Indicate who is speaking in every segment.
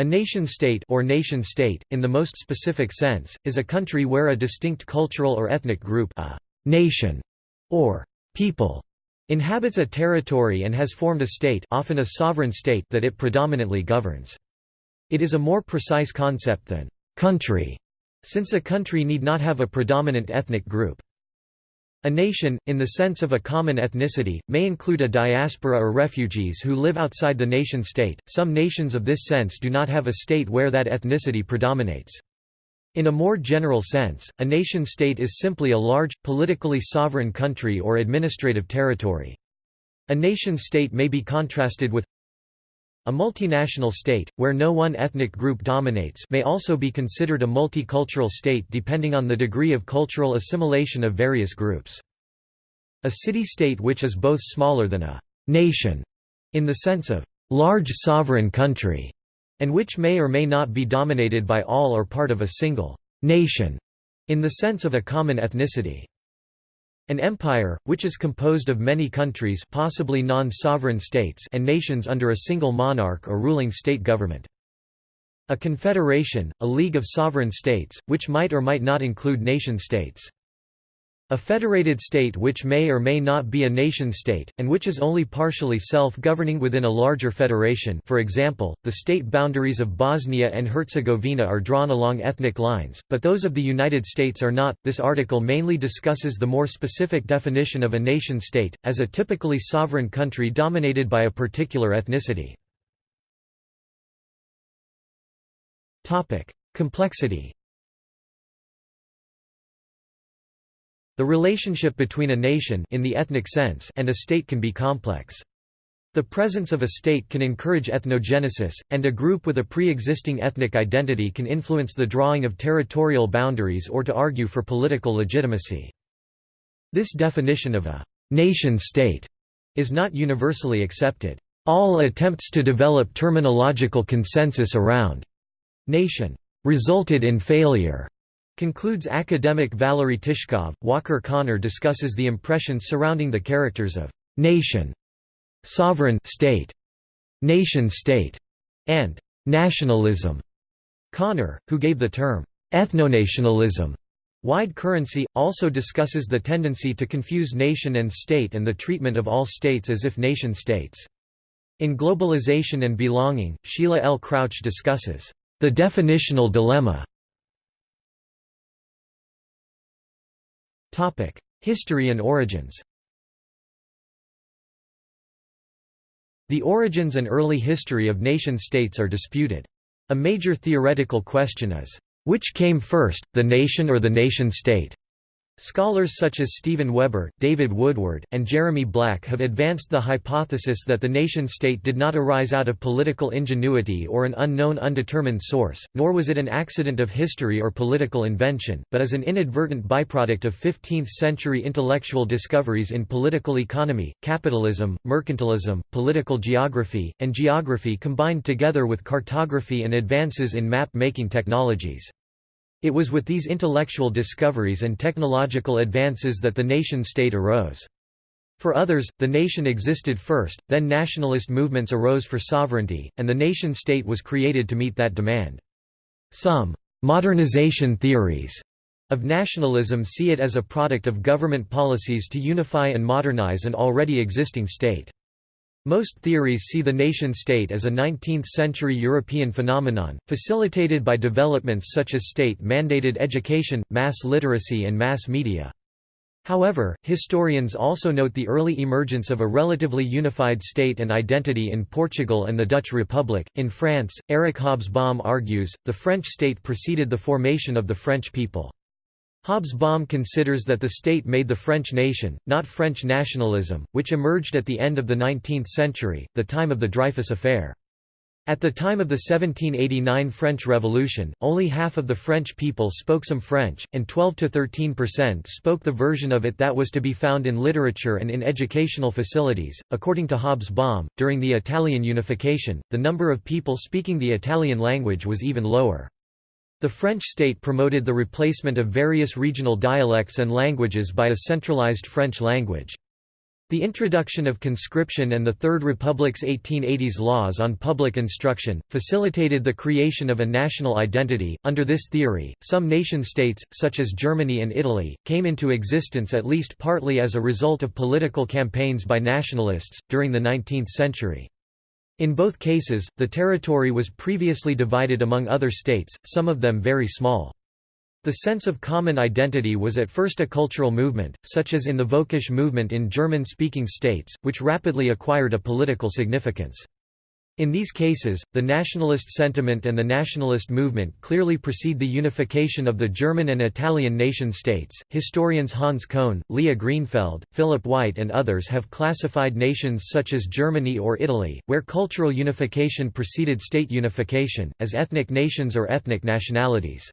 Speaker 1: A nation-state or nation-state, in the most specific sense, is a country where a distinct cultural or ethnic group a nation, or people inhabits a territory and has formed a state often a sovereign state that it predominantly governs. It is a more precise concept than country, since a country need not have a predominant ethnic group. A nation, in the sense of a common ethnicity, may include a diaspora or refugees who live outside the nation-state. Some nations of this sense do not have a state where that ethnicity predominates. In a more general sense, a nation-state is simply a large, politically sovereign country or administrative territory. A nation-state may be contrasted with a multinational state, where no one ethnic group dominates may also be considered a multicultural state depending on the degree of cultural assimilation of various groups. A city-state which is both smaller than a «nation» in the sense of «large sovereign country» and which may or may not be dominated by all or part of a single «nation» in the sense of a common ethnicity. An empire, which is composed of many countries possibly non-sovereign states and nations under a single monarch or ruling state government. A confederation, a league of sovereign states, which might or might not include nation-states. A federated state which may or may not be a nation-state, and which is only partially self-governing within a larger federation for example, the state boundaries of Bosnia and Herzegovina are drawn along ethnic lines, but those of the United States are not. This article mainly discusses the more specific definition of a nation-state, as a typically sovereign country dominated by a particular ethnicity. Complexity The relationship between a nation in the ethnic sense and a state can be complex. The presence of a state can encourage ethnogenesis, and a group with a pre-existing ethnic identity can influence the drawing of territorial boundaries or to argue for political legitimacy. This definition of a «nation-state» is not universally accepted. All attempts to develop terminological consensus around «nation» resulted in failure. Concludes academic Valery Tishkov. Walker Connor discusses the impressions surrounding the characters of nation, sovereign state, nation state, and nationalism. Connor, who gave the term ethnonationalism wide currency, also discusses the tendency to confuse nation and state and the treatment of all states as if nation-states. In Globalization and Belonging, Sheila L. Crouch discusses the definitional dilemma History and origins The origins and early history of nation-states are disputed. A major theoretical question is, which came first, the nation or the nation-state? Scholars such as Steven Weber, David Woodward, and Jeremy Black have advanced the hypothesis that the nation-state did not arise out of political ingenuity or an unknown undetermined source, nor was it an accident of history or political invention, but as an inadvertent byproduct of 15th-century intellectual discoveries in political economy, capitalism, mercantilism, political geography, and geography combined together with cartography and advances in map-making technologies. It was with these intellectual discoveries and technological advances that the nation-state arose. For others, the nation existed first, then nationalist movements arose for sovereignty, and the nation-state was created to meet that demand. Some «modernization theories» of nationalism see it as a product of government policies to unify and modernize an already existing state. Most theories see the nation-state as a 19th-century European phenomenon, facilitated by developments such as state-mandated education, mass literacy and mass media. However, historians also note the early emergence of a relatively unified state and identity in Portugal and the Dutch Republic. In France, Eric Hobsbawm argues, the French state preceded the formation of the French people. Hobsbawm considers that the state made the French nation, not French nationalism, which emerged at the end of the 19th century, the time of the Dreyfus Affair. At the time of the 1789 French Revolution, only half of the French people spoke some French, and 12–13% spoke the version of it that was to be found in literature and in educational facilities. According to Hobsbawm, during the Italian unification, the number of people speaking the Italian language was even lower. The French state promoted the replacement of various regional dialects and languages by a centralized French language. The introduction of conscription and the Third Republic's 1880s laws on public instruction facilitated the creation of a national identity. Under this theory, some nation states, such as Germany and Italy, came into existence at least partly as a result of political campaigns by nationalists during the 19th century. In both cases, the territory was previously divided among other states, some of them very small. The sense of common identity was at first a cultural movement, such as in the Völkisch movement in German-speaking states, which rapidly acquired a political significance. In these cases, the nationalist sentiment and the nationalist movement clearly precede the unification of the German and Italian nation-states. Historians Hans Kohn, Liah Greenfeld, Philip White, and others have classified nations such as Germany or Italy, where cultural unification preceded state unification, as ethnic nations or ethnic nationalities.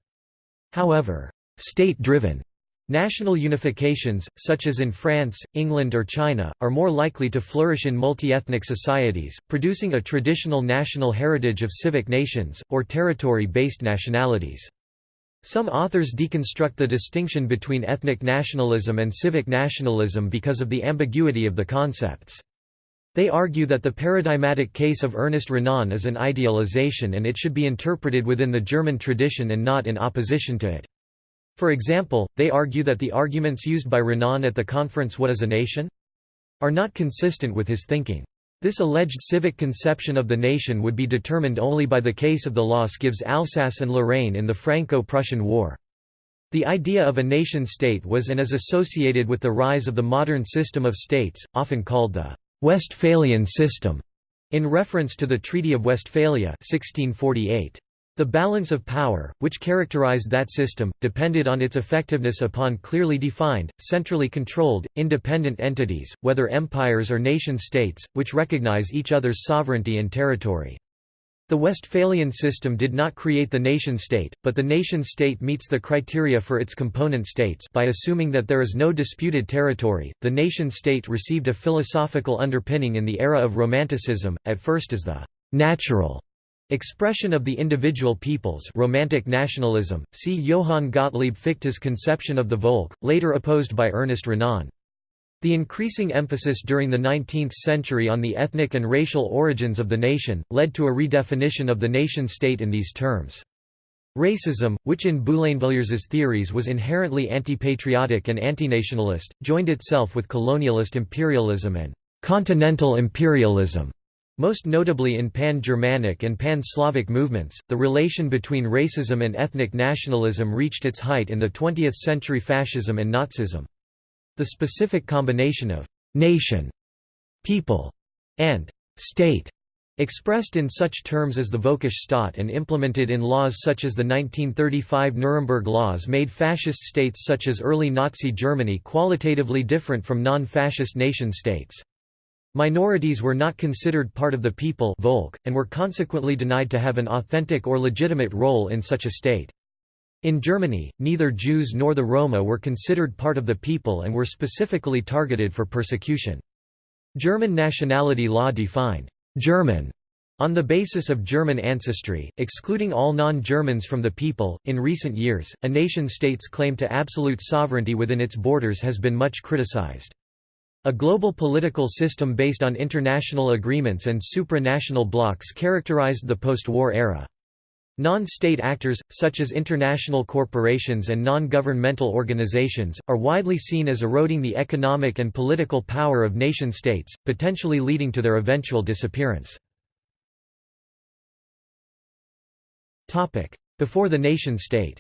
Speaker 1: However, state-driven national unifications, such as in France, England or China, are more likely to flourish in multi-ethnic societies, producing a traditional national heritage of civic nations, or territory-based nationalities. Some authors deconstruct the distinction between ethnic nationalism and civic nationalism because of the ambiguity of the concepts. They argue that the paradigmatic case of Ernest Renan is an idealization and it should be interpreted within the German tradition and not in opposition to it. For example, they argue that the arguments used by Renan at the conference What is a Nation? are not consistent with his thinking. This alleged civic conception of the nation would be determined only by the case of the loss gives Alsace and Lorraine in the Franco-Prussian War. The idea of a nation-state was and is associated with the rise of the modern system of states, often called the Westphalian system, in reference to the Treaty of Westphalia 1648. The balance of power, which characterized that system, depended on its effectiveness upon clearly defined, centrally controlled, independent entities, whether empires or nation-states, which recognize each other's sovereignty and territory. The Westphalian system did not create the nation-state, but the nation-state meets the criteria for its component states by assuming that there is no disputed territory. The nation-state received a philosophical underpinning in the era of Romanticism, at first as the natural expression of the individual peoples romantic nationalism, see Johann Gottlieb Fichte's conception of the Volk, later opposed by Ernest Renan. The increasing emphasis during the 19th century on the ethnic and racial origins of the nation, led to a redefinition of the nation-state in these terms. Racism, which in Boulainvilliers's theories was inherently anti-patriotic and anti-nationalist, joined itself with colonialist imperialism and «continental imperialism». Most notably in Pan-Germanic and Pan-Slavic movements, the relation between racism and ethnic nationalism reached its height in the 20th century fascism and Nazism. The specific combination of «nation», «people» and «state» expressed in such terms as the Völkisch Staat and implemented in laws such as the 1935 Nuremberg Laws made fascist states such as early Nazi Germany qualitatively different from non-fascist nation-states. Minorities were not considered part of the people Volk, and were consequently denied to have an authentic or legitimate role in such a state. In Germany, neither Jews nor the Roma were considered part of the people and were specifically targeted for persecution. German nationality law defined German on the basis of German ancestry, excluding all non-Germans from the people. In recent years, a nation-state's claim to absolute sovereignty within its borders has been much criticized. A global political system based on international agreements and supranational blocs characterized the post-war era. Non-state actors, such as international corporations and non-governmental organizations, are widely seen as eroding the economic and political power of nation-states, potentially leading to their eventual disappearance. Before the nation-state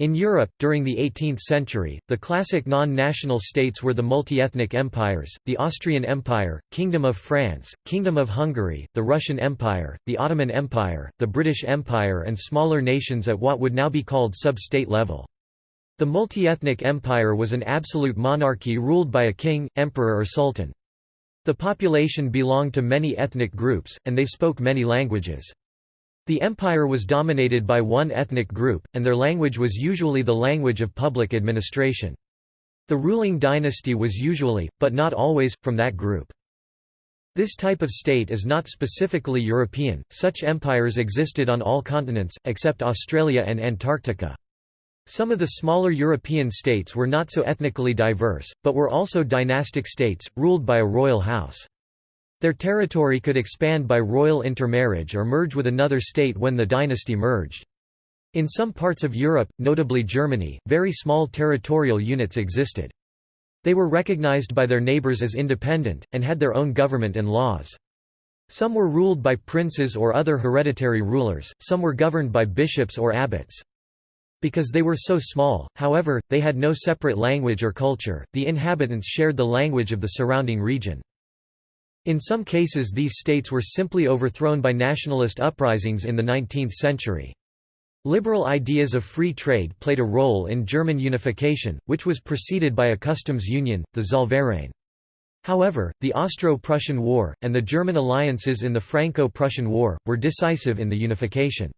Speaker 1: In Europe, during the 18th century, the classic non-national states were the multi-ethnic empires, the Austrian Empire, Kingdom of France, Kingdom of Hungary, the Russian Empire, the Ottoman Empire, the British Empire and smaller nations at what would now be called sub-state level. The multi-ethnic empire was an absolute monarchy ruled by a king, emperor or sultan. The population belonged to many ethnic groups, and they spoke many languages. The empire was dominated by one ethnic group, and their language was usually the language of public administration. The ruling dynasty was usually, but not always, from that group. This type of state is not specifically European, such empires existed on all continents, except Australia and Antarctica. Some of the smaller European states were not so ethnically diverse, but were also dynastic states, ruled by a royal house. Their territory could expand by royal intermarriage or merge with another state when the dynasty merged. In some parts of Europe, notably Germany, very small territorial units existed. They were recognized by their neighbors as independent, and had their own government and laws. Some were ruled by princes or other hereditary rulers, some were governed by bishops or abbots. Because they were so small, however, they had no separate language or culture, the inhabitants shared the language of the surrounding region. In some cases these states were simply overthrown by nationalist uprisings in the 19th century. Liberal ideas of free trade played a role in German unification, which was preceded by a customs union, the Zollverein. However, the Austro-Prussian War, and the German alliances in the Franco-Prussian War, were decisive in the unification.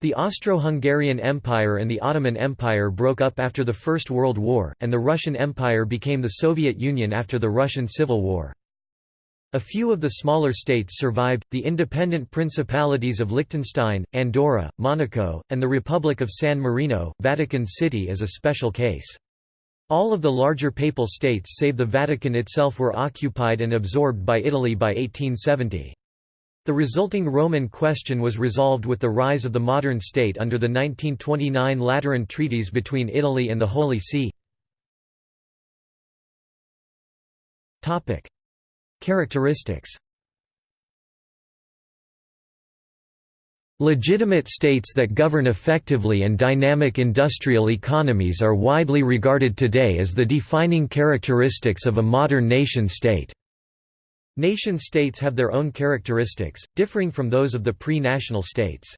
Speaker 1: The Austro-Hungarian Empire and the Ottoman Empire broke up after the First World War, and the Russian Empire became the Soviet Union after the Russian Civil War. A few of the smaller states survived, the independent principalities of Liechtenstein, Andorra, Monaco, and the Republic of San Marino, Vatican City is a special case. All of the larger papal states save the Vatican itself were occupied and absorbed by Italy by 1870. The resulting Roman question was resolved with the rise of the modern state under the 1929 Lateran treaties between Italy and the Holy See. Characteristics Legitimate states that govern effectively and dynamic industrial economies are widely regarded today as the defining characteristics of a modern nation-state. Nation-states have their own characteristics, differing from those of the pre-national states.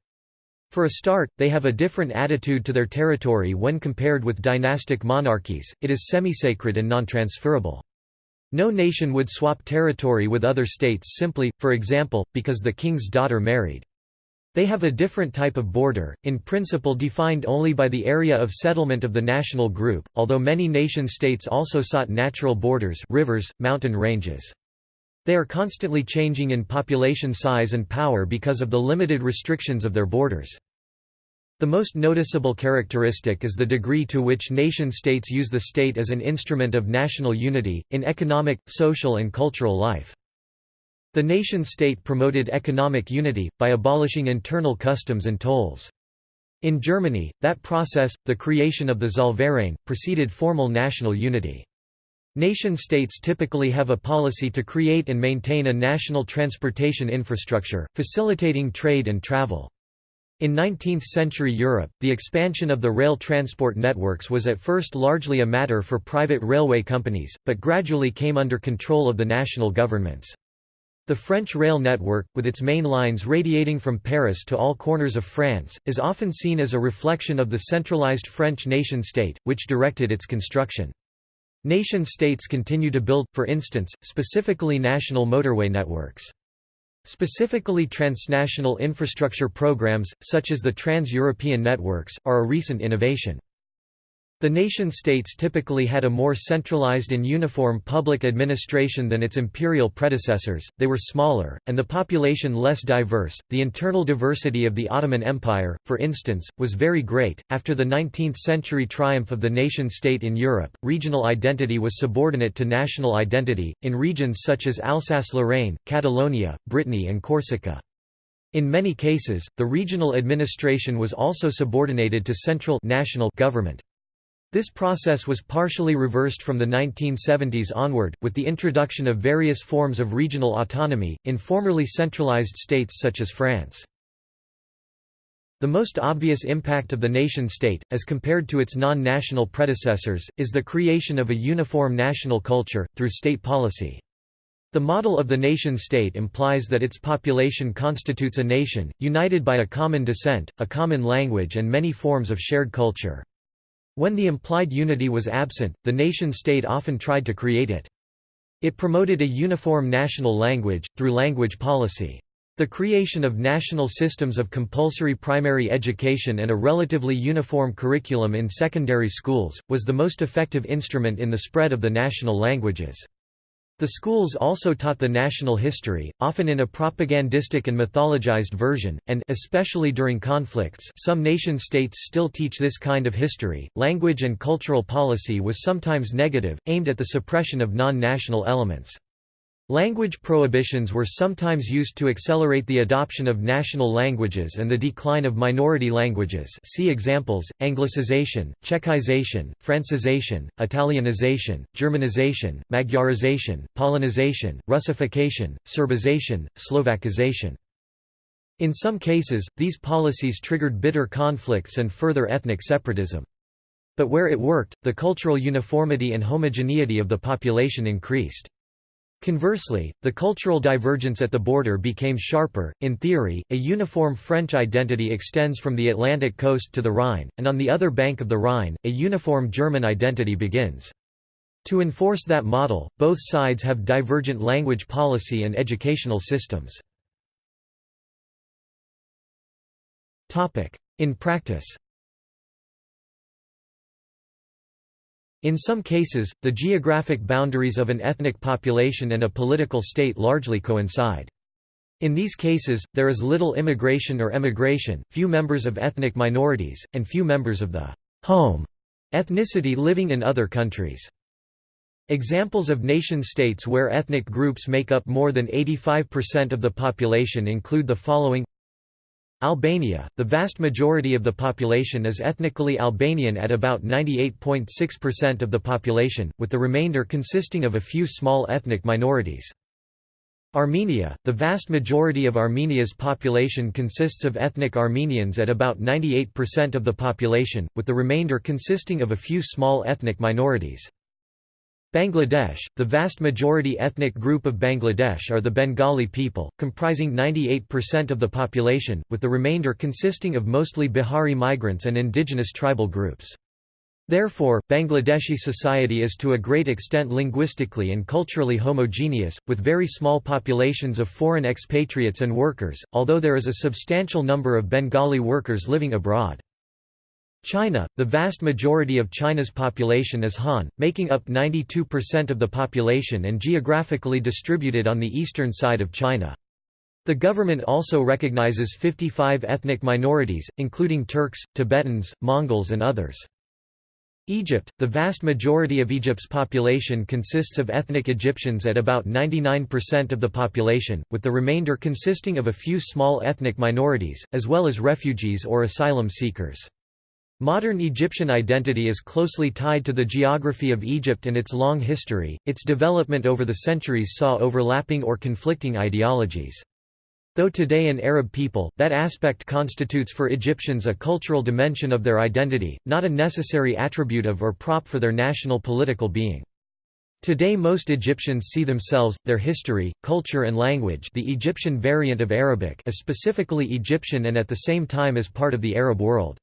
Speaker 1: For a start, they have a different attitude to their territory when compared with dynastic monarchies, it is semi-sacred and non-transferable. No nation would swap territory with other states simply, for example, because the king's daughter married. They have a different type of border, in principle defined only by the area of settlement of the national group, although many nation-states also sought natural borders rivers, mountain ranges. They are constantly changing in population size and power because of the limited restrictions of their borders. The most noticeable characteristic is the degree to which nation-states use the state as an instrument of national unity, in economic, social and cultural life. The nation-state promoted economic unity, by abolishing internal customs and tolls. In Germany, that process, the creation of the Zollverein, preceded formal national unity. Nation-states typically have a policy to create and maintain a national transportation infrastructure, facilitating trade and travel. In 19th-century Europe, the expansion of the rail transport networks was at first largely a matter for private railway companies, but gradually came under control of the national governments. The French rail network, with its main lines radiating from Paris to all corners of France, is often seen as a reflection of the centralized French nation-state, which directed its construction. Nation-states continue to build, for instance, specifically national motorway networks. Specifically transnational infrastructure programs, such as the Trans-European networks, are a recent innovation. The nation-states typically had a more centralized and uniform public administration than its imperial predecessors, they were smaller, and the population less diverse. The internal diversity of the Ottoman Empire, for instance, was very great. After the 19th century triumph of the nation-state in Europe, regional identity was subordinate to national identity, in regions such as Alsace-Lorraine, Catalonia, Brittany and Corsica. In many cases, the regional administration was also subordinated to central national government. This process was partially reversed from the 1970s onward, with the introduction of various forms of regional autonomy, in formerly centralized states such as France. The most obvious impact of the nation-state, as compared to its non-national predecessors, is the creation of a uniform national culture, through state policy. The model of the nation-state implies that its population constitutes a nation, united by a common descent, a common language and many forms of shared culture. When the implied unity was absent, the nation-state often tried to create it. It promoted a uniform national language, through language policy. The creation of national systems of compulsory primary education and a relatively uniform curriculum in secondary schools, was the most effective instrument in the spread of the national languages. The schools also taught the national history, often in a propagandistic and mythologized version, and especially during conflicts some nation-states still teach this kind of history. Language and cultural policy was sometimes negative, aimed at the suppression of non-national elements. Language prohibitions were sometimes used to accelerate the adoption of national languages and the decline of minority languages see examples, Anglicization, Czechization, Francization, Italianization, Germanization, Magyarization, Polonization, Russification, Serbization, Slovakization. In some cases, these policies triggered bitter conflicts and further ethnic separatism. But where it worked, the cultural uniformity and homogeneity of the population increased. Conversely, the cultural divergence at the border became sharper. In theory, a uniform French identity extends from the Atlantic coast to the Rhine, and on the other bank of the Rhine, a uniform German identity begins. To enforce that model, both sides have divergent language policy and educational systems. In practice In some cases, the geographic boundaries of an ethnic population and a political state largely coincide. In these cases, there is little immigration or emigration, few members of ethnic minorities, and few members of the home ethnicity living in other countries. Examples of nation-states where ethnic groups make up more than 85% of the population include the following Albania, the vast majority of the population is ethnically Albanian at about 98.6% of the population, with the remainder consisting of a few small ethnic minorities. Armenia, the vast majority of Armenia's population consists of ethnic Armenians at about 98% of the population, with the remainder consisting of a few small ethnic minorities. Bangladesh, the vast majority ethnic group of Bangladesh are the Bengali people, comprising 98% of the population, with the remainder consisting of mostly Bihari migrants and indigenous tribal groups. Therefore, Bangladeshi society is to a great extent linguistically and culturally homogeneous, with very small populations of foreign expatriates and workers, although there is a substantial number of Bengali workers living abroad. China, the vast majority of China's population is Han, making up 92% of the population and geographically distributed on the eastern side of China. The government also recognizes 55 ethnic minorities, including Turks, Tibetans, Mongols and others. Egypt, the vast majority of Egypt's population consists of ethnic Egyptians at about 99% of the population, with the remainder consisting of a few small ethnic minorities, as well as refugees or asylum seekers. Modern Egyptian identity is closely tied to the geography of Egypt and its long history. Its development over the centuries saw overlapping or conflicting ideologies. Though today an Arab people, that aspect constitutes for Egyptians a cultural dimension of their identity, not a necessary attribute of or prop for their national political being. Today most Egyptians see themselves, their history, culture and language the Egyptian variant of Arabic as specifically Egyptian and at the same time as part of the Arab world.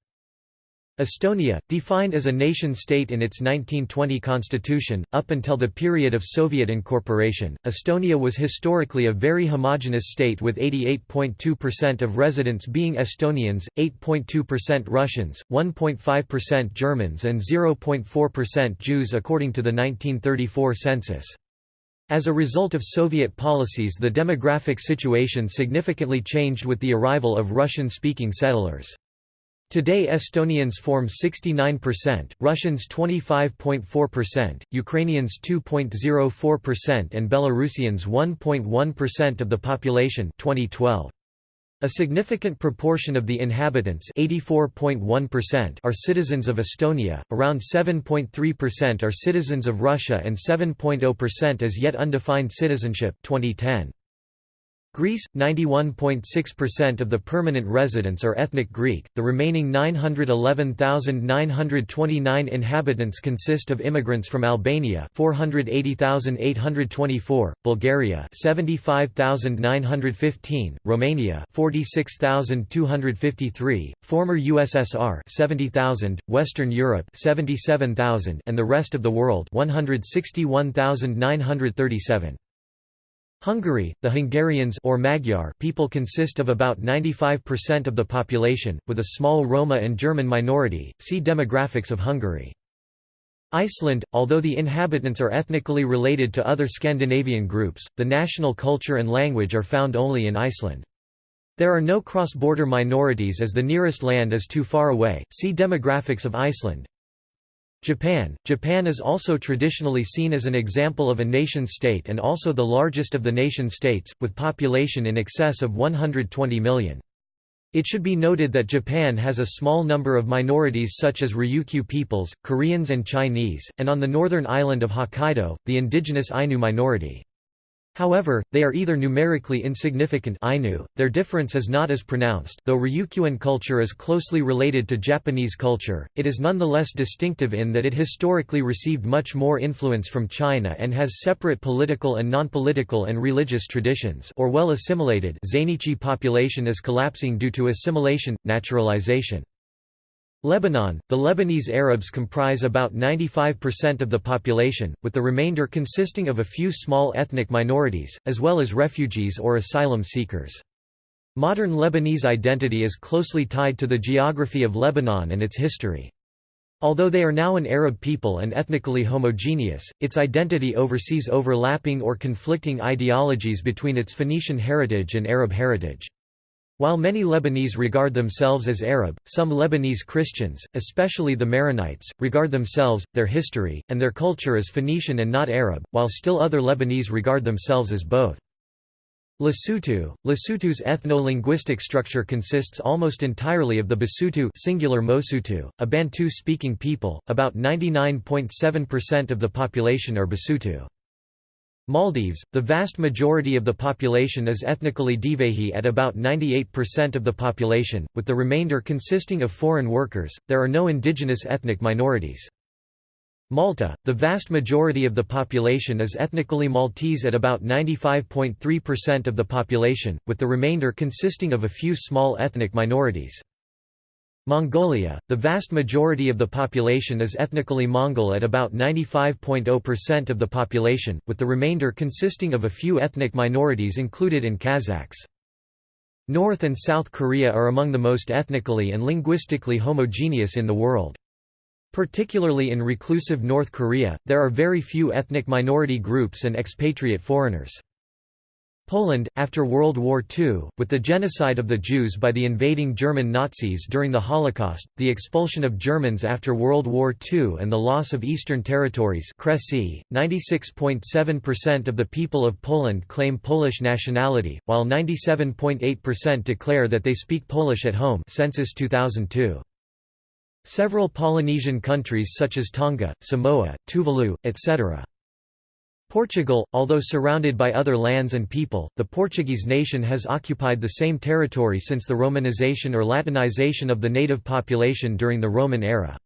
Speaker 1: Estonia, defined as a nation-state in its 1920 constitution, up until the period of Soviet incorporation, Estonia was historically a very homogeneous state with 88.2% of residents being Estonians, 8.2% Russians, 1.5% Germans and 0.4% Jews according to the 1934 census. As a result of Soviet policies the demographic situation significantly changed with the arrival of Russian-speaking settlers. Today Estonians form 69%, Russians 25.4%, Ukrainians 2.04% and Belarusians 1.1% of the population 2012. A significant proportion of the inhabitants are citizens of Estonia, around 7.3% are citizens of Russia and 7.0% as yet undefined citizenship 2010. Greece, 91.6% of the permanent residents are ethnic Greek, the remaining 911,929 inhabitants consist of immigrants from Albania 480,824, Bulgaria 75,915, Romania 46,253, former USSR 70,000, Western Europe 77,000 and the rest of the world 161,937. Hungary, the Hungarians or Magyar people consist of about 95% of the population, with a small Roma and German minority. See Demographics of Hungary. Iceland, although the inhabitants are ethnically related to other Scandinavian groups, the national culture and language are found only in Iceland. There are no cross-border minorities as the nearest land is too far away. See Demographics of Iceland. Japan Japan is also traditionally seen as an example of a nation-state and also the largest of the nation-states, with population in excess of 120 million. It should be noted that Japan has a small number of minorities such as Ryukyu peoples, Koreans and Chinese, and on the northern island of Hokkaido, the indigenous Ainu minority. However, they are either numerically insignificant Ainu, their difference is not as pronounced though Ryukyuan culture is closely related to Japanese culture, it is nonetheless distinctive in that it historically received much more influence from China and has separate political and non-political and religious traditions or well assimilated Zainichi population is collapsing due to assimilation, naturalization. Lebanon, the Lebanese Arabs comprise about 95% of the population, with the remainder consisting of a few small ethnic minorities, as well as refugees or asylum seekers. Modern Lebanese identity is closely tied to the geography of Lebanon and its history. Although they are now an Arab people and ethnically homogeneous, its identity oversees overlapping or conflicting ideologies between its Phoenician heritage and Arab heritage. While many Lebanese regard themselves as Arab, some Lebanese Christians, especially the Maronites, regard themselves, their history, and their culture as Phoenician and not Arab, while still other Lebanese regard themselves as both. Lesotho Lesotho's ethno-linguistic structure consists almost entirely of the Basotho singular Mosotho, a Bantu-speaking people, about 99.7% of the population are Basotho. Maldives, the vast majority of the population is ethnically Divehi at about 98% of the population, with the remainder consisting of foreign workers. There are no indigenous ethnic minorities. Malta, the vast majority of the population is ethnically Maltese at about 95.3% of the population, with the remainder consisting of a few small ethnic minorities. Mongolia, the vast majority of the population is ethnically Mongol at about 95.0% of the population, with the remainder consisting of a few ethnic minorities included in Kazakhs. North and South Korea are among the most ethnically and linguistically homogeneous in the world. Particularly in reclusive North Korea, there are very few ethnic minority groups and expatriate foreigners. Poland, after World War II, with the genocide of the Jews by the invading German Nazis during the Holocaust, the expulsion of Germans after World War II and the loss of Eastern territories 96.7% of the people of Poland claim Polish nationality, while 97.8% declare that they speak Polish at home census 2002. Several Polynesian countries such as Tonga, Samoa, Tuvalu, etc. Portugal, although surrounded by other lands and people, the Portuguese nation has occupied the same territory since the Romanization or Latinization of the native population during the Roman era.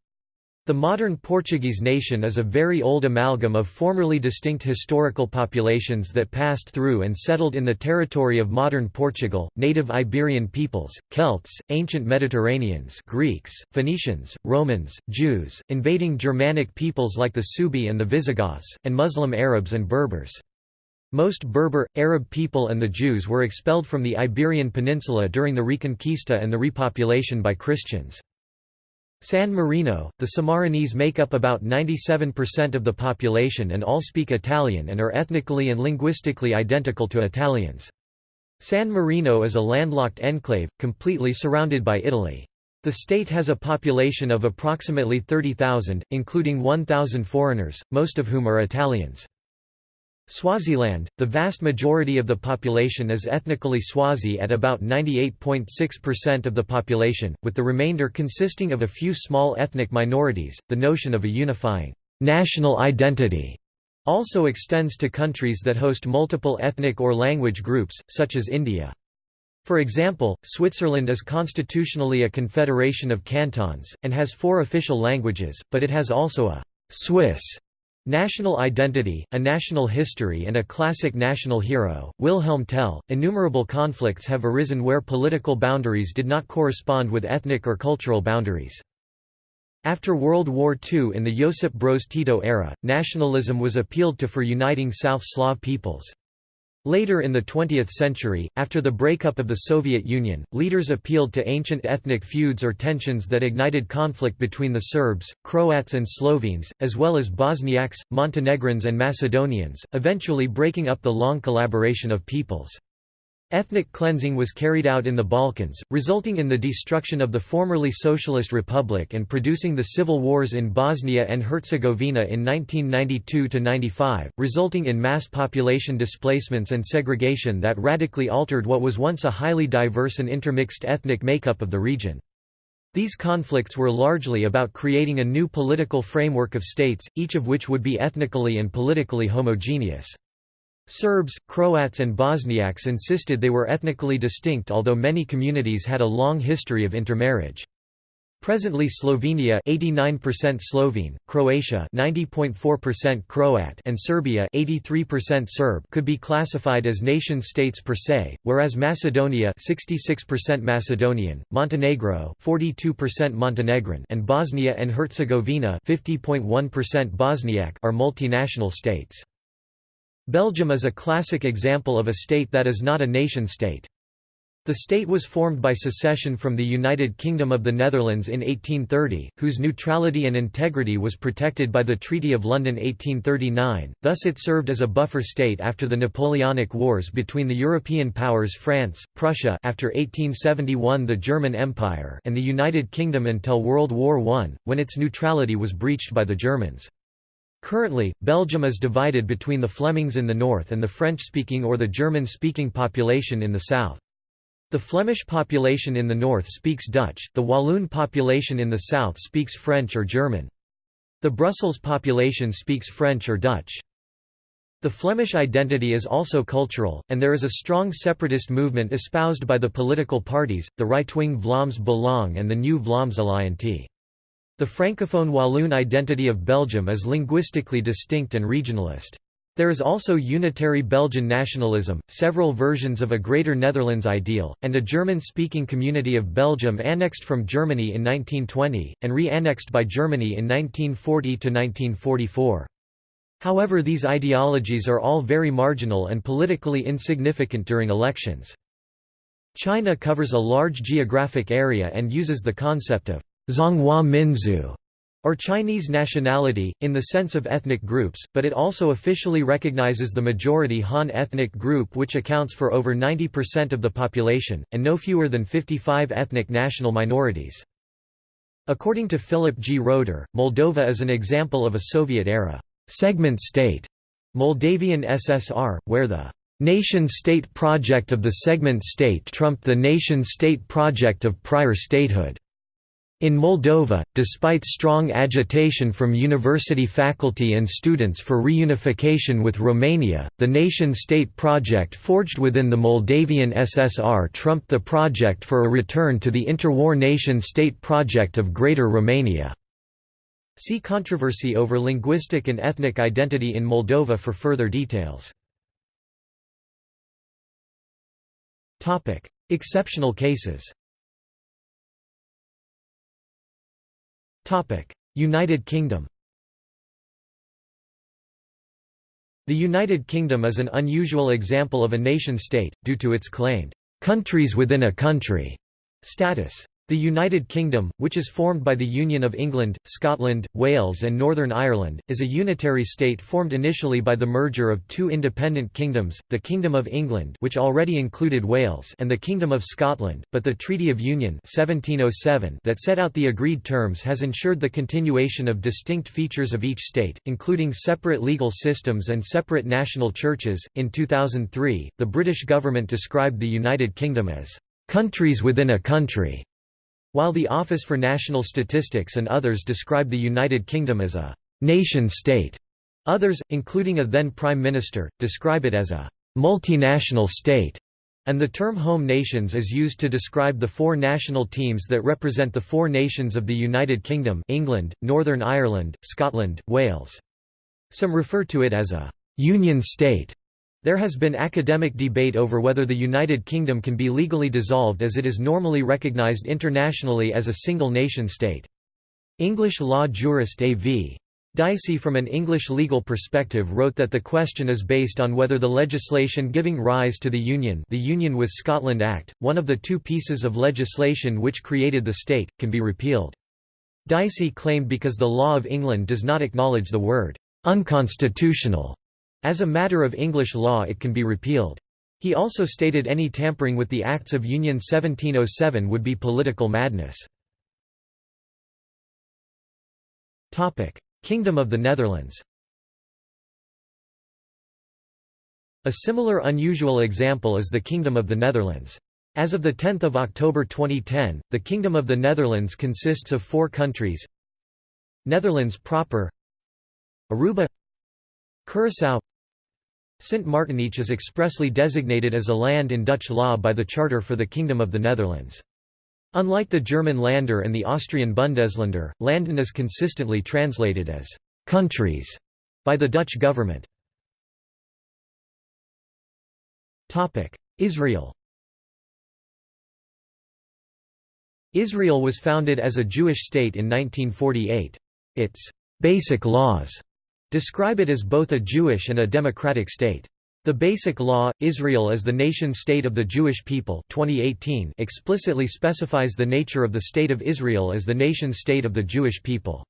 Speaker 1: The modern Portuguese nation is a very old amalgam of formerly distinct historical populations that passed through and settled in the territory of modern Portugal, native Iberian peoples, Celts, ancient Mediterraneans Greeks, Phoenicians, Romans, Jews, invading Germanic peoples like the Suebi and the Visigoths, and Muslim Arabs and Berbers. Most Berber, Arab people and the Jews were expelled from the Iberian Peninsula during the Reconquista and the repopulation by Christians. San Marino, the Sammarinese make up about 97% of the population and all speak Italian and are ethnically and linguistically identical to Italians. San Marino is a landlocked enclave, completely surrounded by Italy. The state has a population of approximately 30,000, including 1,000 foreigners, most of whom are Italians. Swaziland, the vast majority of the population is ethnically Swazi at about 98.6% of the population, with the remainder consisting of a few small ethnic minorities. The notion of a unifying national identity also extends to countries that host multiple ethnic or language groups, such as India. For example, Switzerland is constitutionally a confederation of cantons, and has four official languages, but it has also a «Swiss» National identity, a national history and a classic national hero, Wilhelm Tell. Innumerable conflicts have arisen where political boundaries did not correspond with ethnic or cultural boundaries. After World War II in the Josip Broz Tito era, nationalism was appealed to for uniting South Slav peoples. Later in the 20th century, after the breakup of the Soviet Union, leaders appealed to ancient ethnic feuds or tensions that ignited conflict between the Serbs, Croats and Slovenes, as well as Bosniaks, Montenegrins and Macedonians, eventually breaking up the long collaboration of peoples. Ethnic cleansing was carried out in the Balkans, resulting in the destruction of the formerly Socialist Republic and producing the civil wars in Bosnia and Herzegovina in 1992–95, resulting in mass population displacements and segregation that radically altered what was once a highly diverse and intermixed ethnic makeup of the region. These conflicts were largely about creating a new political framework of states, each of which would be ethnically and politically homogeneous. Serbs, Croats and Bosniaks insisted they were ethnically distinct although many communities had a long history of intermarriage. Presently Slovenia 89% Slovene, Croatia 90.4% Croat and Serbia 83% Serb could be classified as nation-states per se, whereas Macedonia 66% Macedonian, Montenegro 42% Montenegrin and Bosnia and Herzegovina 50.1% Bosniak are multinational states. Belgium is a classic example of a state that is not a nation-state. The state was formed by secession from the United Kingdom of the Netherlands in 1830, whose neutrality and integrity was protected by the Treaty of London 1839, thus it served as a buffer state after the Napoleonic Wars between the European powers France, Prussia after 1871 the German Empire and the United Kingdom until World War I, when its neutrality was breached by the Germans. Currently, Belgium is divided between the Flemings in the north and the French-speaking or the German-speaking population in the south. The Flemish population in the north speaks Dutch, the Walloon population in the south speaks French or German. The Brussels population speaks French or Dutch. The Flemish identity is also cultural, and there is a strong separatist movement espoused by the political parties, the right-wing Vlaams Belang and the New Vlaams Alliantie. The Francophone Walloon identity of Belgium is linguistically distinct and regionalist. There is also unitary Belgian nationalism, several versions of a Greater Netherlands ideal, and a German-speaking community of Belgium annexed from Germany in 1920, and re-annexed by Germany in 1940–1944. However these ideologies are all very marginal and politically insignificant during elections. China covers a large geographic area and uses the concept of Zhonghua Minzu, or Chinese nationality, in the sense of ethnic groups, but it also officially recognizes the majority Han ethnic group which accounts for over 90% of the population, and no fewer than 55 ethnic national minorities. According to Philip G. Roeder, Moldova is an example of a Soviet-era segment state, Moldavian SSR, where the nation-state project of the segment state trumped the nation-state project of prior statehood. In Moldova, despite strong agitation from university faculty and students for reunification with Romania, the nation-state project forged within the Moldavian SSR trumped the project for a return to the interwar nation-state project of Greater Romania. See controversy over linguistic and ethnic identity in Moldova for further details. Exceptional cases United Kingdom The United Kingdom is an unusual example of a nation-state, due to its claimed, "'countries within a country' status. The United Kingdom, which is formed by the Union of England, Scotland, Wales and Northern Ireland, is a unitary state formed initially by the merger of two independent kingdoms, the Kingdom of England which already included Wales and the Kingdom of Scotland, but the Treaty of Union 1707 that set out the agreed terms has ensured the continuation of distinct features of each state, including separate legal systems and separate national churches. In 2003, the British government described the United Kingdom as countries within a country while the Office for National Statistics and others describe the United Kingdom as a «nation-state», others, including a then Prime Minister, describe it as a «multinational state», and the term home nations is used to describe the four national teams that represent the four nations of the United Kingdom England, Northern Ireland, Scotland, Wales. Some refer to it as a «union state» There has been academic debate over whether the United Kingdom can be legally dissolved as it is normally recognised internationally as a single nation-state. English law jurist A.V. Dicey from an English legal perspective wrote that the question is based on whether the legislation giving rise to the Union the Union with Scotland Act, one of the two pieces of legislation which created the state, can be repealed. Dicey claimed because the law of England does not acknowledge the word «unconstitutional» as a matter of English law it can be repealed. He also stated any tampering with the Acts of Union 1707 would be political madness. Kingdom of the Netherlands A similar unusual example is the Kingdom of the Netherlands. As of 10 October 2010, the Kingdom of the Netherlands consists of four countries Netherlands proper Aruba Curaçao Sint Maarten each is expressly designated as a land in Dutch law by the Charter for the Kingdom of the Netherlands. Unlike the German Länder and the Austrian Bundesländer, Landen is consistently translated as «countries» by the Dutch government. Israel Israel was founded as a Jewish state in 1948. Its «basic laws» describe it as both a Jewish and a democratic state. The Basic Law, Israel as the Nation-State of the Jewish People 2018 explicitly specifies the nature of the State of Israel as the nation-state of the Jewish people.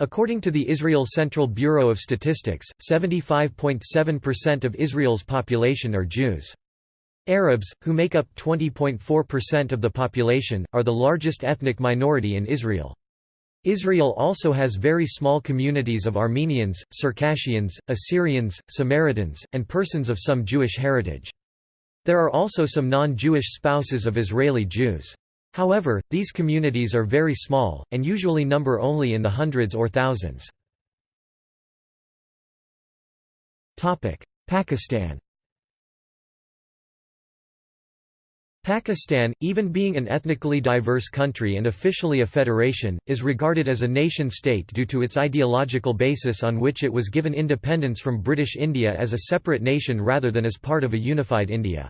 Speaker 1: According to the Israel Central Bureau of Statistics, 75.7% of Israel's population are Jews. Arabs, who make up 20.4% of the population, are the largest ethnic minority in Israel. Israel also has very small communities of Armenians, Circassians, Assyrians, Samaritans, and persons of some Jewish heritage. There are also some non-Jewish spouses of Israeli Jews. However, these communities are very small, and usually number only in the hundreds or thousands. Pakistan Pakistan, even being an ethnically diverse country and officially a federation, is regarded as a nation-state due to its ideological basis on which it was given independence from British India as a separate nation rather than as part of a unified India.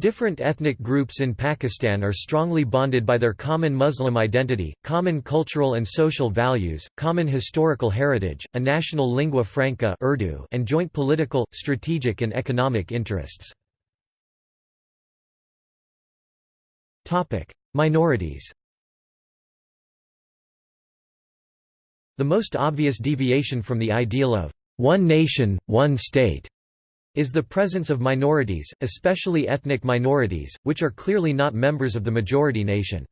Speaker 1: Different ethnic groups in Pakistan are strongly bonded by their common Muslim identity, common cultural and social values, common historical heritage, a national lingua franca Urdu, and joint political, strategic and economic interests. Minorities The most obvious deviation from the ideal of one nation, one state is the presence of minorities, especially ethnic minorities, which are clearly not members of the majority nation.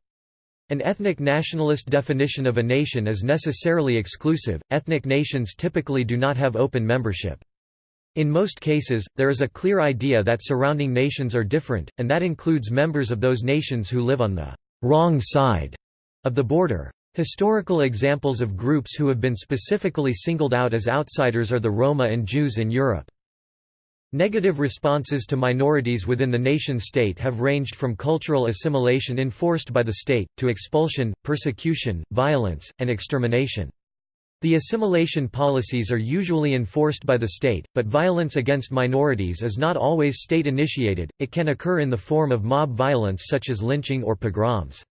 Speaker 1: An ethnic nationalist definition of a nation is necessarily exclusive, ethnic nations typically do not have open membership. In most cases, there is a clear idea that surrounding nations are different, and that includes members of those nations who live on the wrong side of the border. Historical examples of groups who have been specifically singled out as outsiders are the Roma and Jews in Europe. Negative responses to minorities within the nation-state have ranged from cultural assimilation enforced by the state, to expulsion, persecution, violence, and extermination. The assimilation policies are usually enforced by the state, but violence against minorities is not always state-initiated, it can occur in the form of mob violence such as lynching or pogroms.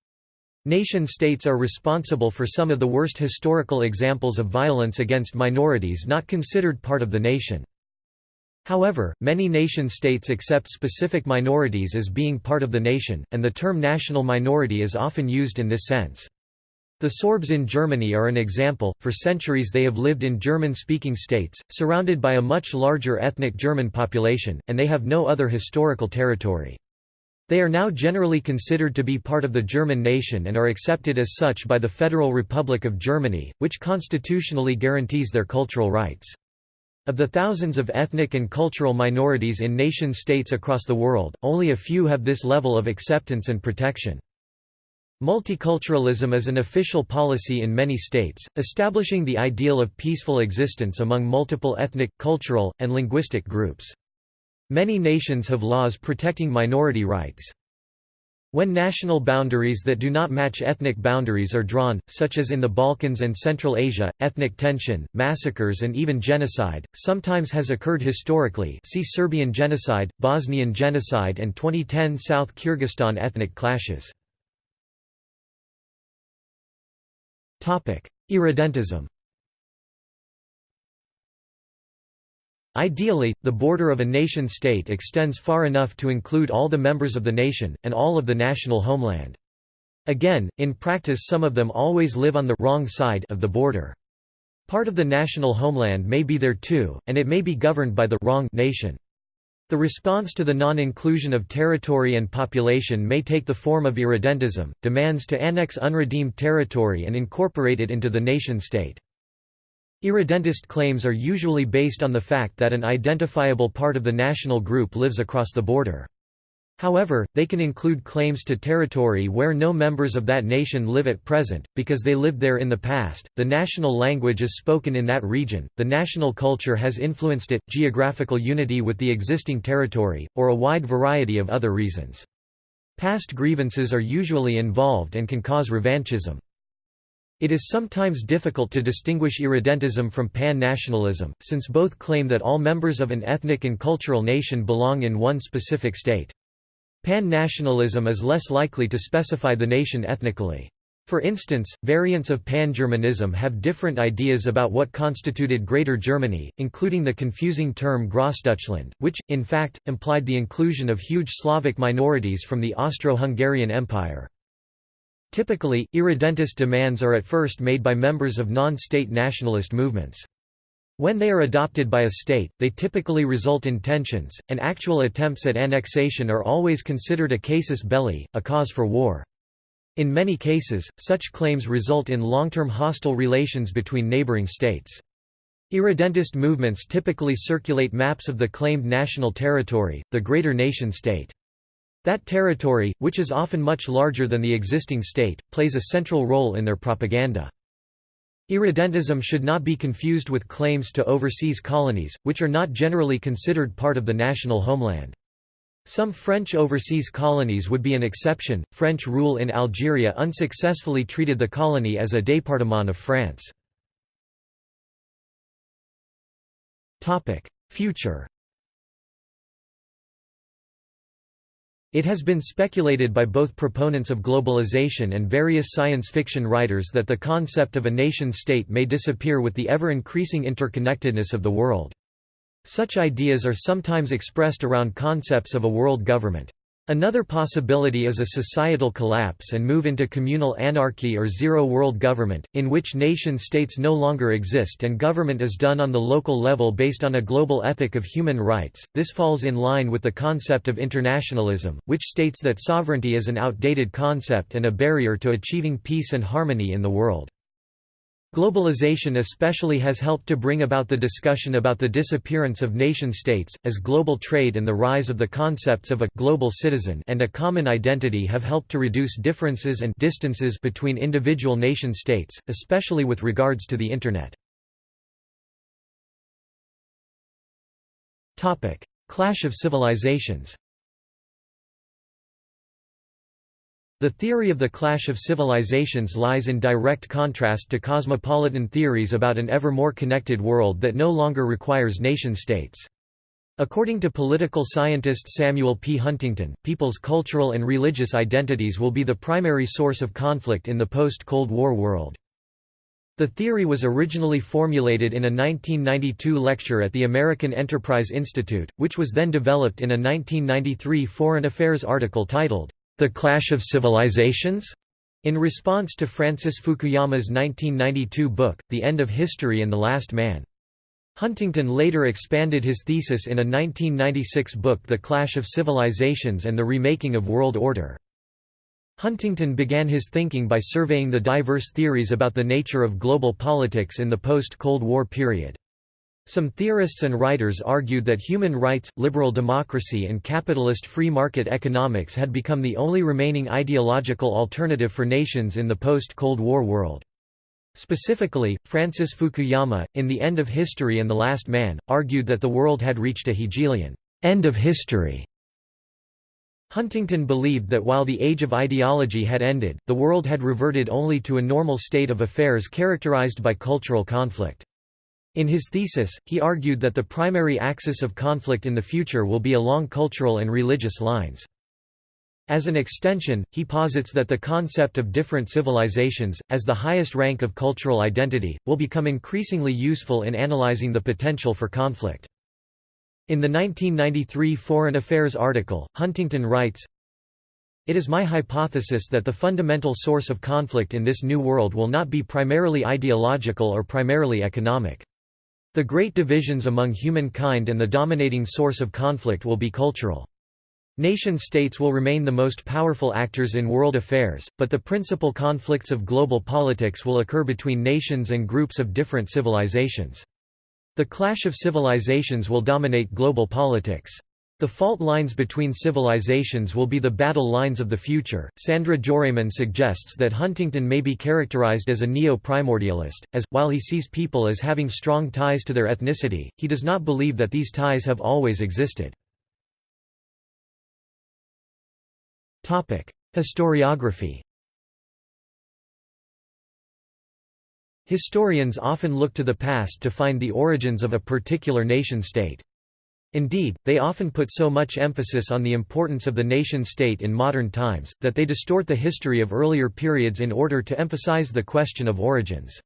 Speaker 1: Nation-states are responsible for some of the worst historical examples of violence against minorities not considered part of the nation. However, many nation-states accept specific minorities as being part of the nation, and the term national minority is often used in this sense. The Sorbs in Germany are an example, for centuries they have lived in German-speaking states, surrounded by a much larger ethnic German population, and they have no other historical territory. They are now generally considered to be part of the German nation and are accepted as such by the Federal Republic of Germany, which constitutionally guarantees their cultural rights. Of the thousands of ethnic and cultural minorities in nation-states across the world, only a few have this level of acceptance and protection. Multiculturalism is an official policy in many states, establishing the ideal of peaceful existence among multiple ethnic, cultural, and linguistic groups. Many nations have laws protecting minority rights. When national boundaries that do not match ethnic boundaries are drawn, such as in the Balkans and Central Asia, ethnic tension, massacres and even genocide, sometimes has occurred historically see Serbian genocide, Bosnian genocide and 2010 South Kyrgyzstan ethnic clashes. Irredentism Ideally, the border of a nation-state extends far enough to include all the members of the nation, and all of the national homeland. Again, in practice some of them always live on the wrong side of the border. Part of the national homeland may be there too, and it may be governed by the wrong nation. The response to the non-inclusion of territory and population may take the form of irredentism, demands to annex unredeemed territory and incorporate it into the nation-state. Irredentist claims are usually based on the fact that an identifiable part of the national group lives across the border. However, they can include claims to territory where no members of that nation live at present, because they lived there in the past, the national language is spoken in that region, the national culture has influenced it, geographical unity with the existing territory, or a wide variety of other reasons. Past grievances are usually involved and can cause revanchism. It is sometimes difficult to distinguish irredentism from pan-nationalism, since both claim that all members of an ethnic and cultural nation belong in one specific state. Pan-nationalism is less likely to specify the nation ethnically. For instance, variants of Pan-Germanism have different ideas about what constituted Greater Germany, including the confusing term Grossdeutschland, which, in fact, implied the inclusion of huge Slavic minorities from the Austro-Hungarian Empire. Typically, irredentist demands are at first made by members of non-state nationalist movements. When they are adopted by a state, they typically result in tensions, and actual attempts at annexation are always considered a casus belli, a cause for war. In many cases, such claims result in long-term hostile relations between neighboring states. Irredentist movements typically circulate maps of the claimed national territory, the greater nation-state. That territory, which is often much larger than the existing state, plays a central role in their propaganda. Irredentism should not be confused with claims to overseas colonies, which are not generally considered part of the national homeland. Some French overseas colonies would be an exception. French rule in Algeria unsuccessfully treated the colony as a département of France. Future It has been speculated by both proponents of globalization and various science fiction writers that the concept of a nation-state may disappear with the ever-increasing interconnectedness of the world. Such ideas are sometimes expressed around concepts of a world government. Another possibility is a societal collapse and move into communal anarchy or zero-world government, in which nation-states no longer exist and government is done on the local level based on a global ethic of human rights. This falls in line with the concept of internationalism, which states that sovereignty is an outdated concept and a barrier to achieving peace and harmony in the world. Globalization especially has helped to bring about the discussion about the disappearance of nation-states, as global trade and the rise of the concepts of a «global citizen» and a common identity have helped to reduce differences and distances between individual nation-states, especially with regards to the Internet. Clash of civilizations The theory of the clash of civilizations lies in direct contrast to cosmopolitan theories about an ever more connected world that no longer requires nation-states. According to political scientist Samuel P. Huntington, people's cultural and religious identities will be the primary source of conflict in the post-Cold War world. The theory was originally formulated in a 1992 lecture at the American Enterprise Institute, which was then developed in a 1993 Foreign Affairs article titled, the Clash of Civilizations? In response to Francis Fukuyama's 1992 book, The End of History and the Last Man. Huntington later expanded his thesis in a 1996 book The Clash of Civilizations and the Remaking of World Order. Huntington began his thinking by surveying the diverse theories about the nature of global politics in the post-Cold War period. Some theorists and writers argued that human rights, liberal democracy and capitalist free market economics had become the only remaining ideological alternative for nations in the post-Cold War world. Specifically, Francis Fukuyama, in The End of History and the Last Man, argued that the world had reached a Hegelian end of history. Huntington believed that while the age of ideology had ended, the world had reverted only to a normal state of affairs characterized by cultural conflict. In his thesis, he argued that the primary axis of conflict in the future will be along cultural and religious lines. As an extension, he posits that the concept of different civilizations, as the highest rank of cultural identity, will become increasingly useful in analyzing the potential for conflict. In the 1993 Foreign Affairs article, Huntington writes, It is my hypothesis that the fundamental source of conflict in this new world will not be primarily ideological or primarily economic. The great divisions among humankind and the dominating source of conflict will be cultural. Nation-states will remain the most powerful actors in world affairs, but the principal conflicts of global politics will occur between nations and groups of different civilizations. The clash of civilizations will dominate global politics. The fault lines between civilizations will be the battle lines of the future. Sandra Joireman suggests that Huntington may be characterized as a neo-primordialist, as, while he sees people as having strong ties to their ethnicity, he does not believe that these ties have always existed. Historiography Historians often look to the past to find the origins of a particular nation-state. Indeed, they often put so much emphasis on the importance of the nation-state in modern times, that they distort the history of earlier periods in order to emphasize the question of origins.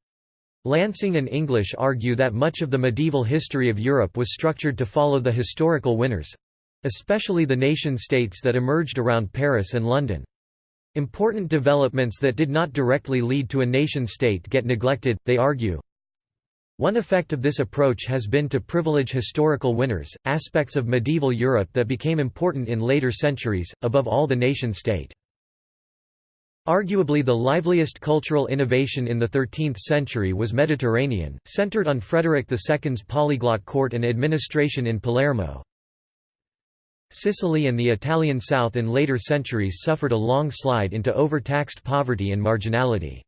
Speaker 1: Lansing and English argue that much of the medieval history of Europe was structured to follow the historical winners—especially the nation-states that emerged around Paris and London. Important developments that did not directly lead to a nation-state get neglected, they argue. One effect of this approach has been to privilege historical winners, aspects of medieval Europe that became important in later centuries, above all the nation-state. Arguably the liveliest cultural innovation in the 13th century was Mediterranean, centered on Frederick II's polyglot court and administration in Palermo. Sicily and the Italian South in later centuries suffered a long slide into overtaxed poverty and marginality.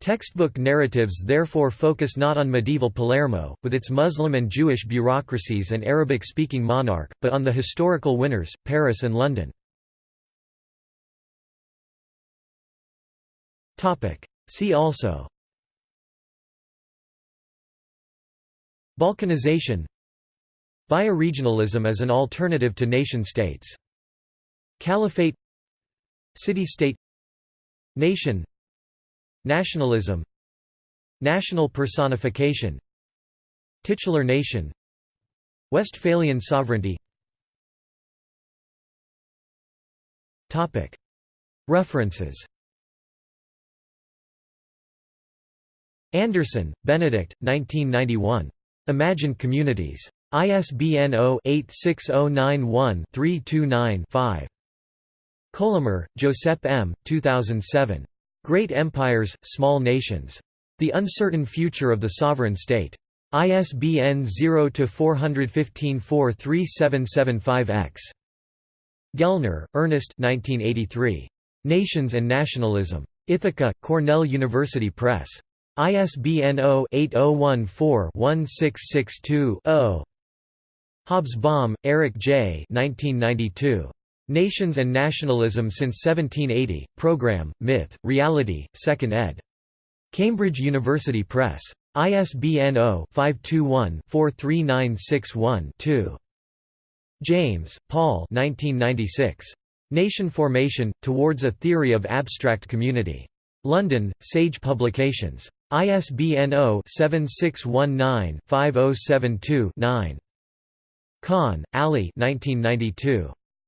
Speaker 1: Textbook narratives therefore focus not on medieval Palermo, with its Muslim and Jewish bureaucracies and Arabic-speaking monarch, but on the historical winners, Paris and London. See also. Balkanization. Bioregionalism as an alternative to nation-states. Caliphate. City-state. Nation Nationalism National personification Titular nation Westphalian sovereignty References Anderson, Benedict, 1991. Imagined Communities. ISBN 0-86091-329-5. Colomer, Josep M., 2007. Great Empires, Small Nations. The Uncertain Future of the Sovereign State. ISBN 0-415-43775-X. Gellner, Ernest 1983. Nations and Nationalism. Ithaca, Cornell University Press. ISBN 0-8014-1662-0. Hobsbawm, Eric J. 1992. Nations and Nationalism since 1780, Program, Myth, Reality, 2nd ed. Cambridge University Press. ISBN 0-521-43961-2. James, Paul 1996. Nation Formation, Towards a Theory of Abstract Community. London, Sage Publications. ISBN 0-7619-5072-9. Khan, Ali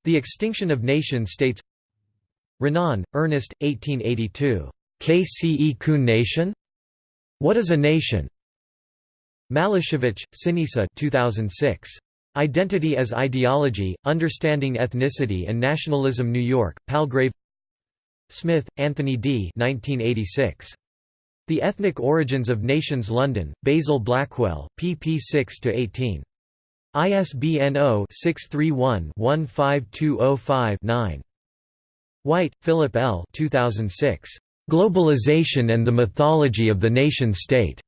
Speaker 1: The Extinction of Nation-States Renan, Ernest, 1882. Qu'est-ce qu'une nation? What is a Nation? Malashevich, Sinisa 2006. Identity as Ideology, Understanding Ethnicity and Nationalism New York, Palgrave Smith, Anthony D. 1986. The Ethnic Origins of Nations London, Basil Blackwell, pp 6–18. ISBN 0-631-15205-9. White, Philip L. 2006. Globalization and the Mythology of the Nation-State.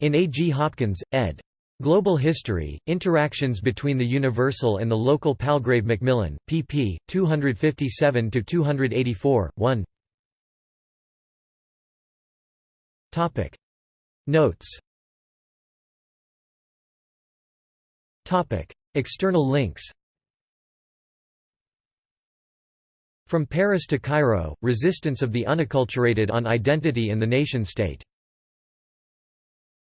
Speaker 1: In A. G. Hopkins, ed. Global History, Interactions between the Universal and the Local Palgrave Macmillan, pp. 257–284, 1 Notes External links From Paris to Cairo, Resistance of the Unacculturated on Identity in the Nation-State